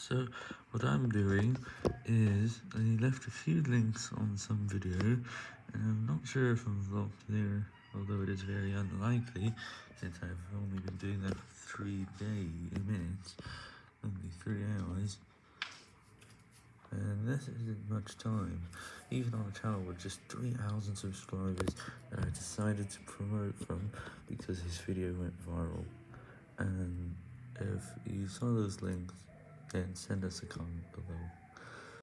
So, what I'm doing is, I left a few links on some video, and I'm not sure if I'm blocked there, although it is very unlikely, since I've only been doing that for three day minutes, only three hours, and this isn't much time, even on a channel with just 3,000 subscribers that I decided to promote from, because his video went viral, and if you saw those links, then send us a comment below.